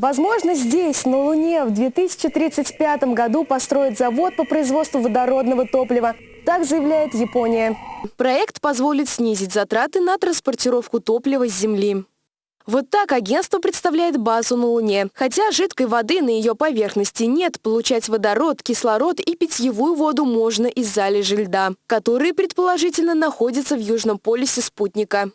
Возможно, здесь, на Луне, в 2035 году построят завод по производству водородного топлива. Так заявляет Япония. Проект позволит снизить затраты на транспортировку топлива с Земли. Вот так агентство представляет базу на Луне. Хотя жидкой воды на ее поверхности нет, получать водород, кислород и питьевую воду можно из залежи льда, которые предположительно находятся в южном полюсе спутника.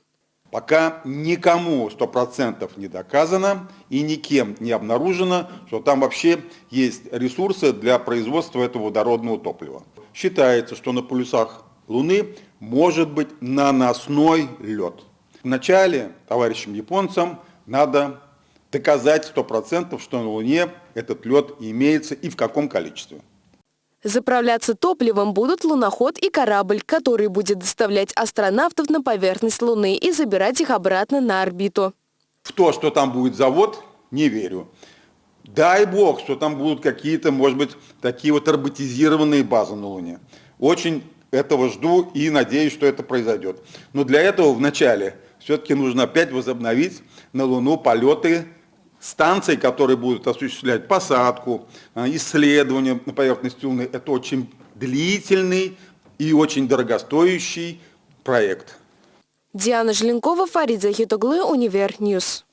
Пока никому 100% не доказано и никем не обнаружено, что там вообще есть ресурсы для производства этого водородного топлива. Считается, что на полюсах Луны может быть наносной лед. Вначале товарищам японцам надо доказать 100%, что на Луне этот лед имеется и в каком количестве. Заправляться топливом будут луноход и корабль, который будет доставлять астронавтов на поверхность Луны и забирать их обратно на орбиту. В то, что там будет завод, не верю. Дай бог, что там будут какие-то, может быть, такие вот роботизированные базы на Луне. Очень этого жду и надеюсь, что это произойдет. Но для этого вначале все-таки нужно опять возобновить на Луну полеты станций, которые будут осуществлять посадку, а, исследования на поверхности Луны. Это очень длительный и очень дорогостоящий проект. Диана Желенкова, Фарид Захитоглы, Univer News.